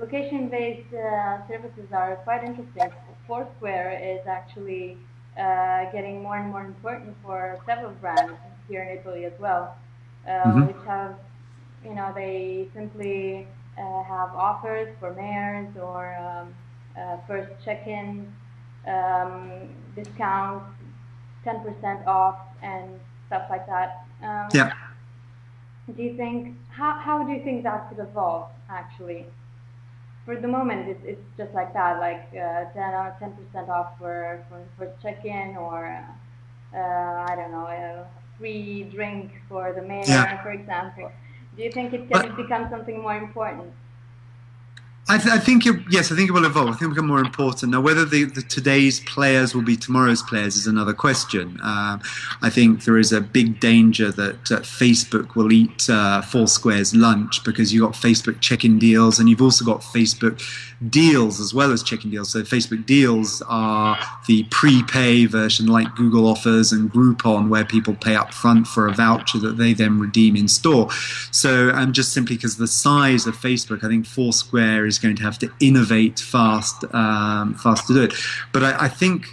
location-based uh, services are quite interesting. Foursquare is actually uh, getting more and more important for several brands here in Italy as well, uh, mm-hmm. which have, you know, they simply uh, have offers for mayors or um, uh, first check-in um, discounts, 10% off, and stuff like that. Um, yeah. Do you think how how do you think that could evolve actually? For the moment, it's, it's just like that, like uh, 10 or 10% off for for, for check-in or uh, I don't know, a free drink for the mayor, yeah. for example. Do you think it can but, become something more important? I, th- I, think it, yes, I think it will evolve. I think it will become more important. Now, whether the, the today's players will be tomorrow's players is another question. Um, I think there is a big danger that uh, Facebook will eat uh, Foursquare's lunch because you've got Facebook check-in deals and you've also got Facebook deals as well as check-in deals. So Facebook deals are the prepay version like Google offers and Groupon where people pay up front for a voucher that they then redeem in store. So, and just simply because the size of Facebook, I think Foursquare is going to have to innovate fast, um, fast to do it. But I, I think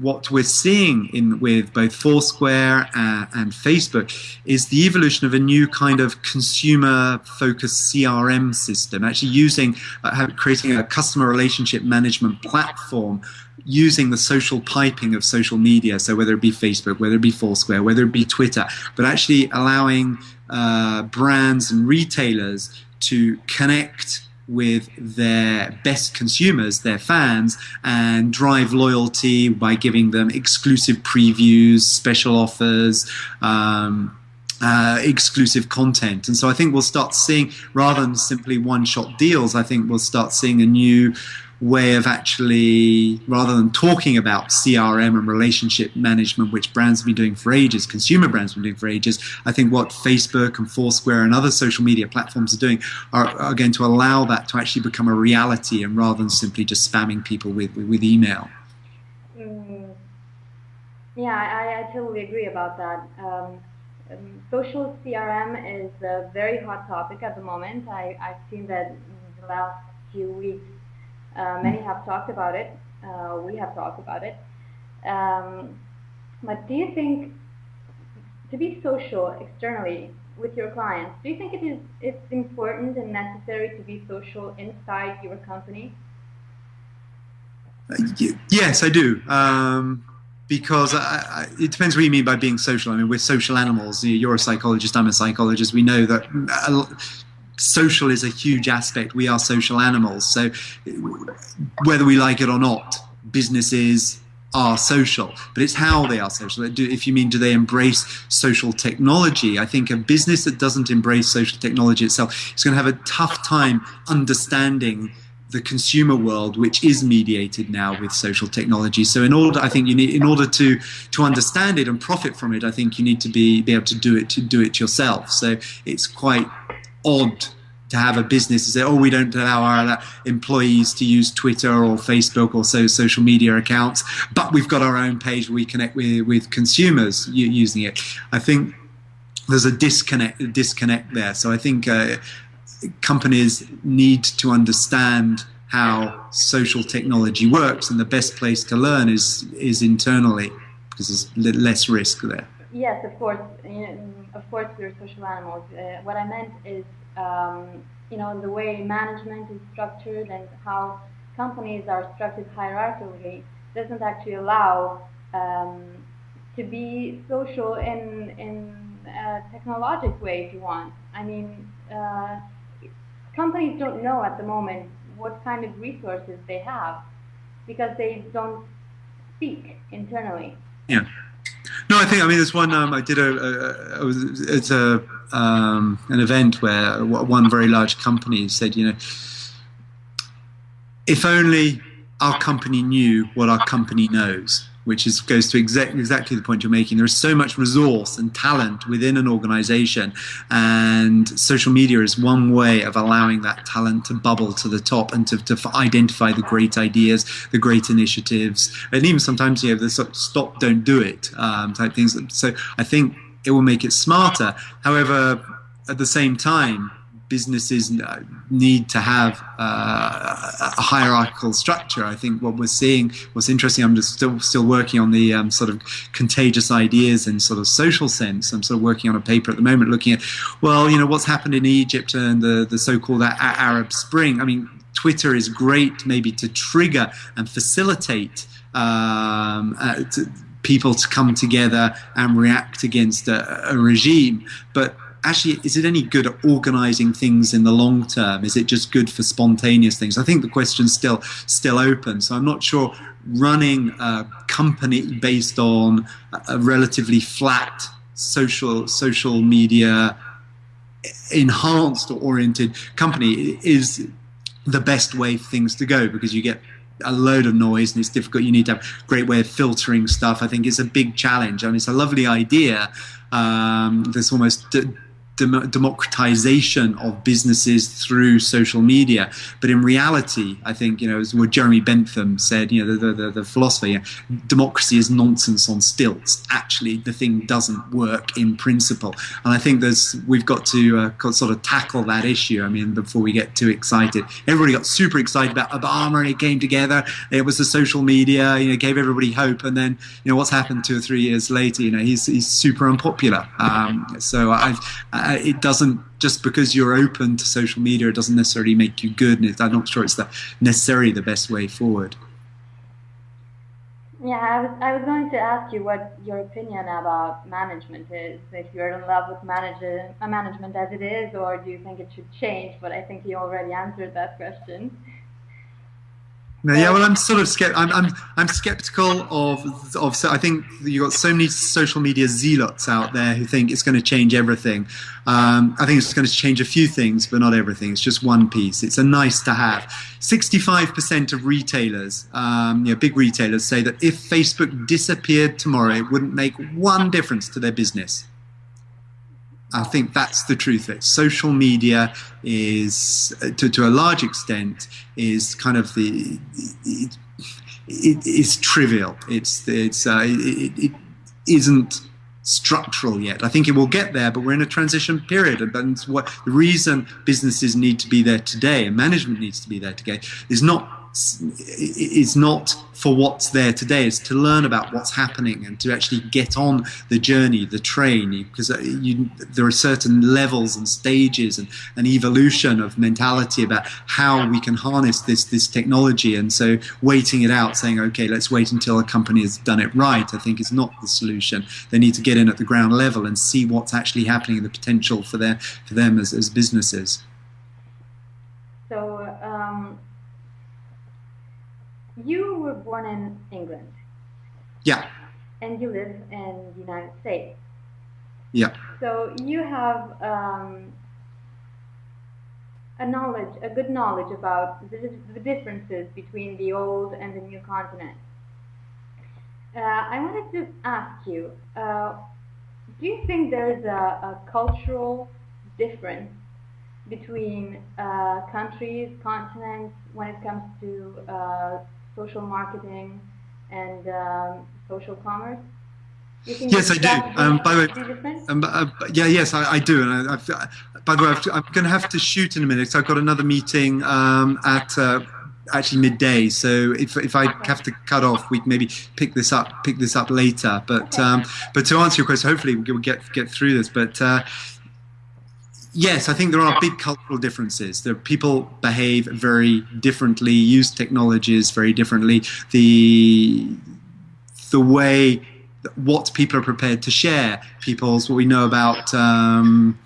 what we're seeing in with both Foursquare uh, and Facebook is the evolution of a new kind of consumer-focused CRM system, actually using uh, creating a customer relationship management platform using the social piping of social media, so whether it be Facebook, whether it be Foursquare, whether it be Twitter, but actually allowing uh, brands and retailers to connect with their best consumers, their fans, and drive loyalty by giving them exclusive previews, special offers, um, uh, exclusive content. And so I think we'll start seeing, rather than simply one shot deals, I think we'll start seeing a new way of actually, rather than talking about CRM and relationship management, which brands have been doing for ages, consumer brands have been doing for ages, I think what Facebook and Foursquare and other social media platforms are doing are, are going to allow that to actually become a reality and rather than simply just spamming people with, with, with email. Mm. Yeah, I, I, totally agree about that. Um, um, social CRM is a very hot topic at the moment. I, I've seen that in the last few weeks uh, many have talked about it. Uh, we have talked about it. Um, but do you think to be social externally with your clients, do you think it is it's important and necessary to be social inside your company? Uh, yes, I do. Um, because I, I, it depends what you mean by being social. I mean, we're social animals. You're a psychologist, I'm a psychologist. We know that social is a huge aspect. We are social animals. So whether we like it or not, businesses are social, but it's how they are social. If you mean, do they embrace social technology? I think a business that doesn't embrace social technology itself is going to have a tough time understanding the consumer world, which is mediated now with social technology. So, in order, I think you need, in order to to understand it and profit from it, I think you need to be be able to do it to do it yourself. So, it's quite odd to have a business and say, oh, we don't allow our employees to use Twitter or Facebook or so social media accounts, but we've got our own page where we connect with, with consumers using it. I think there's a disconnect disconnect there. So I think uh, companies need to understand how social technology works, and the best place to learn is is internally because there's less risk there. Yes, of course. Of course, we're social animals. Uh, what I meant is, um, you know, the way management is structured and how companies are structured hierarchically doesn't actually allow um, to be social in in a technologic way, if you want. I mean, uh, companies don't know at the moment what kind of resources they have because they don't speak internally. Yeah. No, I think I mean there's one. Um, I did a, a, a it's a um, an event where one very large company said, you know, if only our company knew what our company knows which is, goes to exact, exactly the point you're making. There is so much resource and talent within an organization, and social media is one way of allowing that talent to bubble to the top and to, to identify the great ideas, the great initiatives, and even sometimes you know the stop, don't do it um, type things. So I think it will make it smarter. However, at the same time, businesses need to have uh, a hierarchical structure. I think what we're seeing, what's interesting, I'm just still still working on the um, sort of contagious ideas and sort of social sense. I'm sort of working on a paper at the moment looking at, well, you know, what's happened in Egypt and the, the so-called Arab Spring. I mean, Twitter is great maybe to trigger and facilitate um, uh, to, people to come together and react against a, a regime, but actually, is it any good at organizing things in the long term? Is it just good for spontaneous things? I think the question's still still open. So I'm not sure running a company based on a relatively flat social social media enhanced or oriented company is the best way for things to go because you get a load of noise and it's difficult. You need to have a great way of filtering stuff. I think it's a big challenge. I mean, it's a lovely idea. Um, there's almost dem- democratization of businesses through social media. But in reality, I think, you know, as what Jeremy Bentham said, you know, the, the, the philosopher, you know, democracy is nonsense on stilts. Actually, the thing doesn't work in principle. And I think there's, we've got to uh, sort of tackle that issue. I mean, before we get too excited, everybody got super excited about Obama and it came together. It was the social media, you know, gave everybody hope. And then, you know, what's happened two or three years later, you know, he's, he's super unpopular. Um, so I've, it doesn't just because you're open to social media, it doesn't necessarily make you good. And I'm not sure it's the, necessarily the best way forward. Yeah, I was, I was going to ask you what your opinion about management is. If you're in love with manager, management as it is, or do you think it should change? But I think you already answered that question. No, yeah, well, I'm sort of skept- I'm, I'm, I'm skeptical of of. So I think you have got so many social media zealots out there who think it's going to change everything. Um, I think it's going to change a few things, but not everything. It's just one piece. It's a nice to have. 65% of retailers, um, you know, big retailers, say that if Facebook disappeared tomorrow, it wouldn't make one difference to their business. I think that's the truth it. Social media is, to, to a large extent, is kind of the it, it is trivial. It's it's uh, it, it isn't structural yet. I think it will get there, but we're in a transition period. And what the reason businesses need to be there today and management needs to be there today is not is not for what's there today. It's to learn about what's happening and to actually get on the journey, the train, because uh, you, there are certain levels and stages and an evolution of mentality about how we can harness this this technology. And so, waiting it out, saying, "Okay, let's wait until a company has done it right," I think is not the solution. They need to get in at the ground level and see what's actually happening and the potential for their for them as, as businesses. So. Um you were born in England. Yeah. And you live in the United States. Yeah. So you have um, a knowledge, a good knowledge about the, the, differences between the old and the new continent. Uh, I wanted to ask you, uh, do you think there's a, a cultural difference between uh, countries, continents, when it comes to uh, social marketing and um, social commerce? Yes, I do. Um, by the way, um, uh, yeah, yes, I, I do. And I, I've, by the way, i am going to have to shoot in a minute. So I've got another meeting um, at uh, actually midday. So if, if I have to cut off, we can maybe pick this up pick this up later. But okay. um, but to answer your question, hopefully we'll get get through this. But uh, yes, I think there are big cultural differences. There, people behave very differently, use technologies very differently. The the way what people are prepared to share, people's what we know about. Um,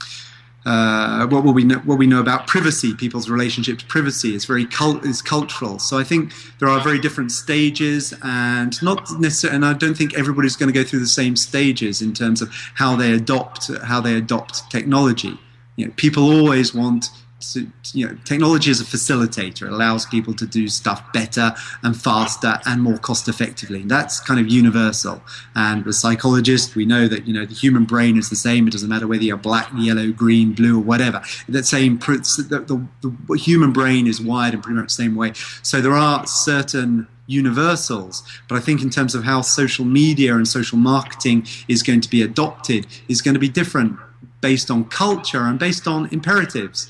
uh, what, we know, what we know about privacy, people's relationship to privacy is very cult, is cultural. So I think there are very different stages, and not necessarily. And I don't think everybody's going to go through the same stages in terms of how they adopt how they adopt technology you know, people always want to, you know, technology is a facilitator. It allows people to do stuff better and faster and more cost effectively. That's kind of universal. And as psychologists, we know that, you know, the human brain is the same. It doesn't matter whether you're black, yellow, green, blue, or whatever. That same, the, the, the human brain is wired in pretty much the same way. So there are certain universals. But I think in terms of how social media and social marketing is going to be adopted is going to be different based on culture and based on imperatives.